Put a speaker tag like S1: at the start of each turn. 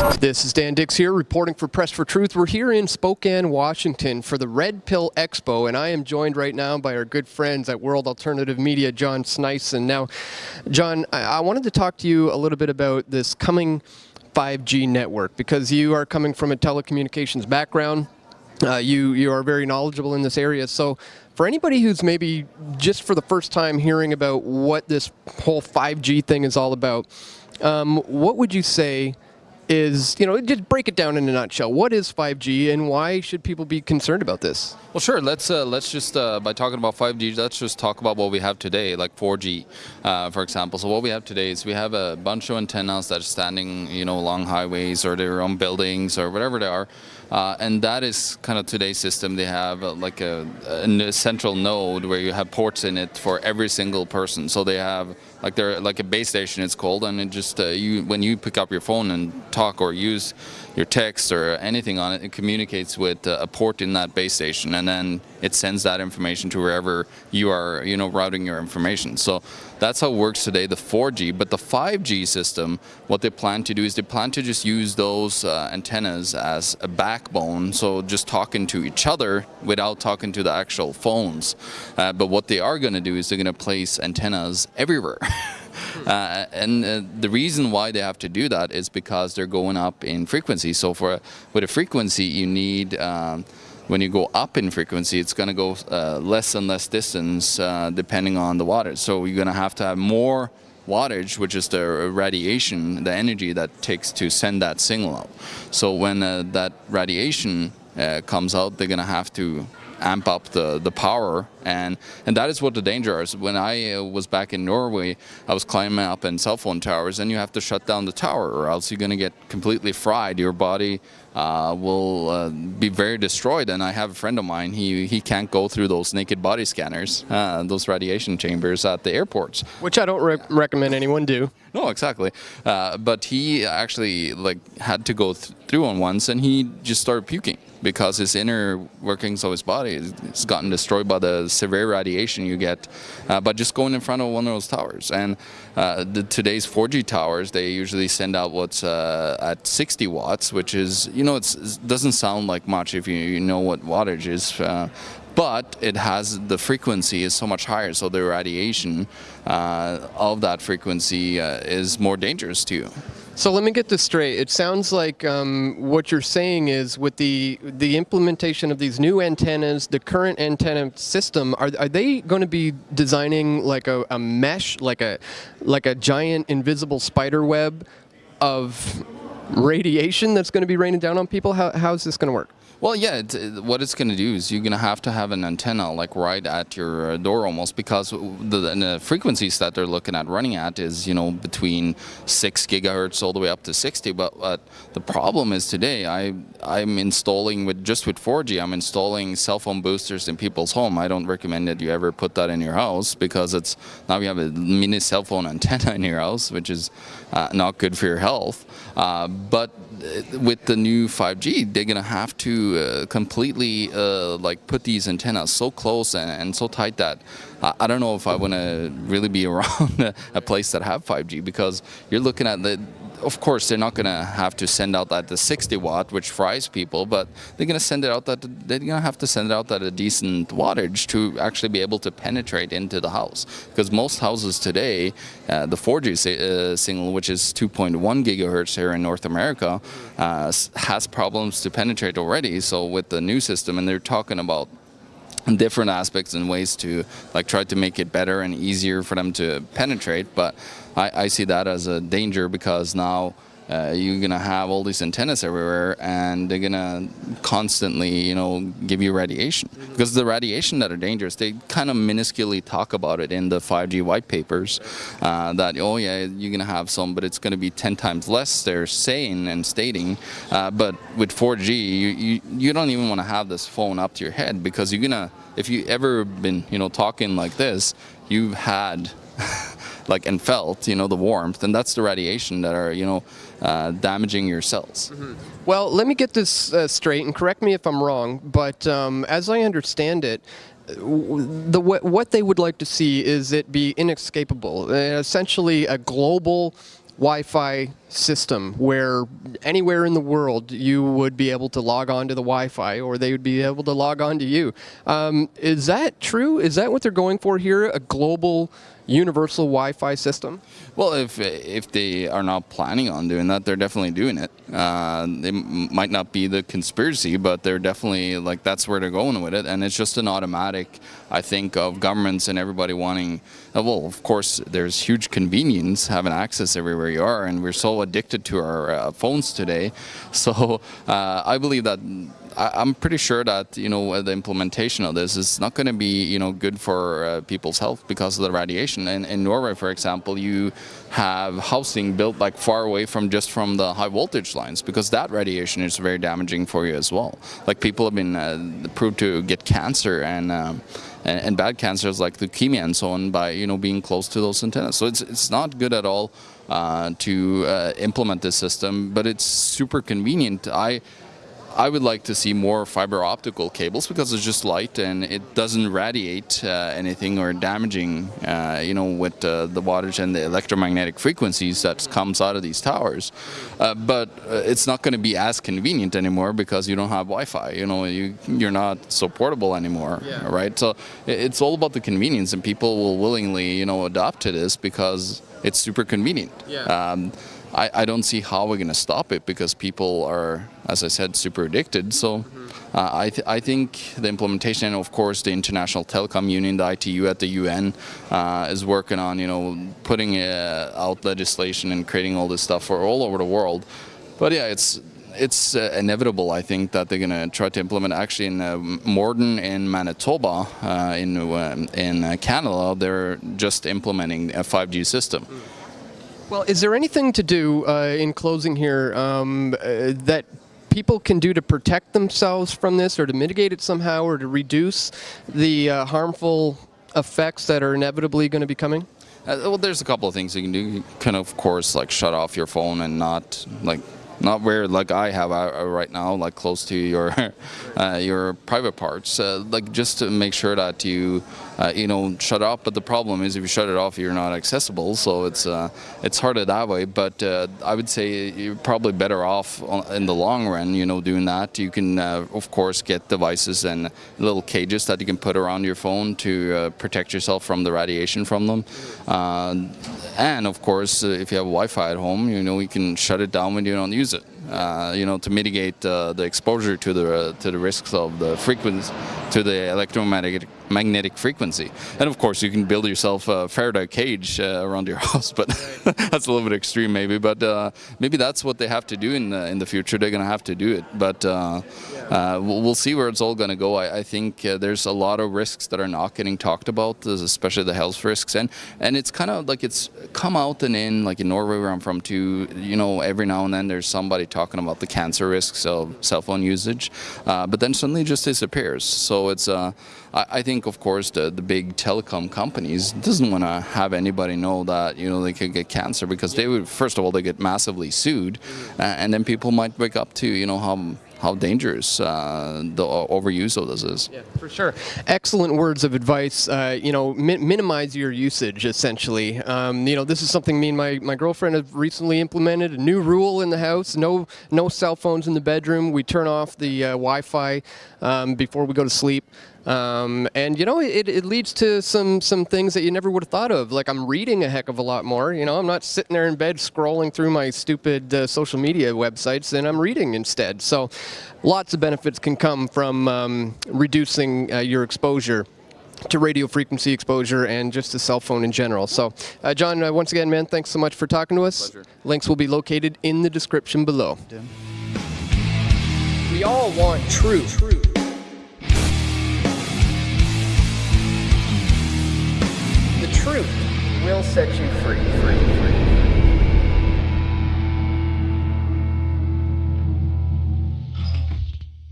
S1: This is Dan Dicks here, reporting for Press for Truth. We're here in Spokane, Washington for the Red Pill Expo, and I am joined right now by our good friends at World Alternative Media, John Sneisen. Now, John, I wanted to talk to you a little bit about this coming 5G network because you are coming from a telecommunications background. Uh, you you are very knowledgeable in this area. So, for anybody who's maybe just for the first time hearing about what this whole 5G thing is all about, um, what would you say? Is, you know, just break it down in a nutshell. What is 5G and why should people be concerned about this?
S2: Well, sure. Let's uh, let's just uh, by talking about 5G, let's just talk about what we have today, like 4G, uh, for example. So what we have today is we have a bunch of antennas that are standing, you know, along highways or they're on buildings or whatever they are, uh, and that is kind of today's system. They have uh, like a, a, central node where you have ports in it for every single person. So they have like they're like a base station it's called and it just uh, you when you pick up your phone and talk or use your text or anything on it it communicates with uh, a port in that base station and then it sends that information to wherever you are you know routing your information. So that's how it works today the 4G but the 5G system what they plan to do is they plan to just use those uh, antennas as a backbone so just talking to each other without talking to the actual phones. Uh, but what they are going to do is they're going to place antennas everywhere. Uh, and uh, the reason why they have to do that is because they're going up in frequency. So for with a frequency, you need um, when you go up in frequency, it's going to go uh, less and less distance uh, depending on the wattage. So you're going to have to have more wattage, which is the radiation, the energy that takes to send that signal out. So when uh, that radiation uh, comes out, they're going to have to amp up the, the power and and that is what the danger is. When I uh, was back in Norway, I was climbing up in cell phone towers and you have to shut down the tower or else you're going to get completely fried. Your body uh, will uh, be very destroyed and I have a friend of mine, he, he can't go through those naked body scanners, uh, those radiation chambers at the airports.
S1: Which I don't re recommend anyone do.
S2: No, exactly. Uh, but he actually like had to go th through one once and he just started puking because his inner workings of his body has gotten destroyed by the severe radiation you get uh, by just going in front of one of those towers. And uh, the, today's 4G towers, they usually send out what's uh, at 60 watts, which is, you know, it doesn't sound like much if you, you know what wattage is, uh, but it has the frequency is so much higher so the radiation uh, of that frequency uh, is more dangerous to you.
S1: So let me get this straight. It sounds like um, what you're saying is with the the implementation of these new antennas, the current antenna system, are, are they going to be designing like a, a mesh, like a like a giant invisible spider web of radiation that's going to be raining down on people? How, how is this going to work?
S2: Well, yeah, what it's going to do is you're going to have to have an antenna like right at your uh, door almost because the, the, frequencies that they're looking at running at is, you know, between 6 gigahertz all the way up to 60. But uh, the problem is today I, I'm installing with just with 4G, I'm installing cell phone boosters in people's home. I don't recommend that you ever put that in your house because it's now you have a mini cell phone antenna in your house, which is uh, not good for your health. Uh, but uh, with the new 5G, they're gonna have to uh, completely uh, like put these antennas so close and, and so tight that I, I don't know if I want to really be around a, a place that have 5G because you're looking at the of course, they're not going to have to send out at the 60 watt, which fries people, but they're going to send it out that they're going to have to send it out at a decent wattage to actually be able to penetrate into the house. Because most houses today, uh, the 4G uh, signal, which is 2.1 gigahertz here in North America, uh, has problems to penetrate already. So with the new system, and they're talking about different aspects and ways to like try to make it better and easier for them to penetrate but I, I see that as a danger because now uh, you're gonna have all these antennas everywhere and they're gonna constantly you know give you radiation. Because the radiation that are dangerous they kind of minusculely talk about it in the 5G white papers uh, that oh yeah you're gonna have some but it's gonna be 10 times less they're saying and stating. Uh, but with 4G you, you, you don't even want to have this phone up to your head because you're gonna if you ever been you know talking like this you've had like and felt you know the warmth and that's the radiation that are you know uh, damaging your cells. Mm -hmm.
S1: Well, let me get this uh, straight and correct me if I'm wrong, but um, as I understand it, the what they would like to see is it be inescapable, uh, essentially a global Wi-Fi system where anywhere in the world you would be able to log on to the Wi-Fi or they would be able to log on to you. Um, is that true? Is that what they're going for here? A global universal Wi-Fi system?
S2: Well, if if they are not planning on doing that, they're definitely doing it. Uh, it might not be the conspiracy, but they're definitely like that's where they're going with it, and it's just an automatic. I think of governments and everybody wanting. Uh, well, of course, there's huge convenience having access everywhere you are, and we're so addicted to our uh, phones today. So uh, I believe that I, am pretty sure that you know the implementation of this is not going to be you know good for uh, people's health because of the radiation. And in Norway, for example, you have housing built like far away from just from the high voltage lines because that radiation is very damaging for you as well. Like people have been uh, proved to get cancer and. Um, and, and, bad cancers like leukemia and so on by you know being close to those antennas. So it's it's not good at all uh, to uh, implement this system, but it's super convenient. I I would like to see more fiber optical cables because it's just light and it doesn't radiate uh, anything or damaging, uh, you know, with uh, the wattage and the electromagnetic frequencies that comes out of these towers. Uh, but uh, it's not going to be as convenient anymore because you don't have Wi-Fi. You know, you you're not so portable anymore, yeah. right? So it's all about the convenience, and people will willingly, you know, adopt to this because it's super convenient. Yeah. Um, I, I don't see how we're going to stop it because people are, as I said, super addicted. So uh, I, th I think the implementation, and of course the International Telecom Union, the ITU at the UN, uh, is working on, you know, putting uh, out legislation and creating all this stuff for all over the world. But yeah, it's it's uh, inevitable, I think, that they're going to try to implement. Actually, in uh, Morden in Manitoba, uh, in uh, in uh, Canada, they're just implementing a 5G system. Mm.
S1: Well, is there anything to do uh, in closing here um, uh, that people can do to protect themselves from this or to mitigate it somehow or to reduce the uh, harmful effects that are inevitably going to be coming?
S2: Uh, well, there's a couple of things you can do. You can, of course, like shut off your phone and not like not where like I have uh, right now, like close to your uh, your private parts. Uh, like just to make sure that you uh, you know shut off. But the problem is if you shut it off, you're not accessible. So it's uh, it's harder that way. But uh, I would say you're probably better off in the long run. You know, doing that. You can of course get devices and little cages that you can put around your phone to protect yourself from the radiation from them. and of course, if you have Wi-Fi at home, you know you can shut it down when you don't use use it. Uh, you know, to mitigate uh, the exposure to the uh, to the risks of the frequency, to the electromagnetic magnetic frequency. And of course, you can build yourself a Faraday cage uh, around your house, but that's a little bit extreme, maybe. But uh, maybe that's what they have to do in the, in the future. They're going to have to do it, but uh, we'll, we'll, see where it's all going to go. I, I think there's a lot of risks that are not getting talked about, especially the health risks, and and it's kind of like it's come out and in, like in Norway where I'm from too. You know, every now and then there's somebody talking about the cancer risks of cell phone usage, uh, but then suddenly it just disappears. So it's, uh, I, I, think, of course, the, the big telecom companies doesn't want to have anybody know that you know they could get cancer because they would, first of all, they get massively sued, uh, and then people might wake up to you know how how dangerous uh, the overuse of this is.
S1: Yeah, for sure. Excellent words of advice. Uh, you know, mi minimize your usage, essentially. Um, you know, this is something me and my, my girlfriend have recently implemented, a new rule in the house, no, no cell phones in the bedroom. We turn off the uh, Wi-Fi um, before we go to sleep. Um, and you know, it, it leads to some some things that you never would have thought of. Like I'm reading a heck of a lot more. You know, I'm not sitting there in bed scrolling through my stupid uh, social media websites, and I'm reading instead. So, lots of benefits can come from um, reducing uh, your exposure to radio frequency exposure and just the cell phone in general. So, uh, John, uh, once again, man, thanks so much for talking to us.
S2: Pleasure.
S1: Links will be located in the description below. We all want truth. truth. Truth will set you free. free, free.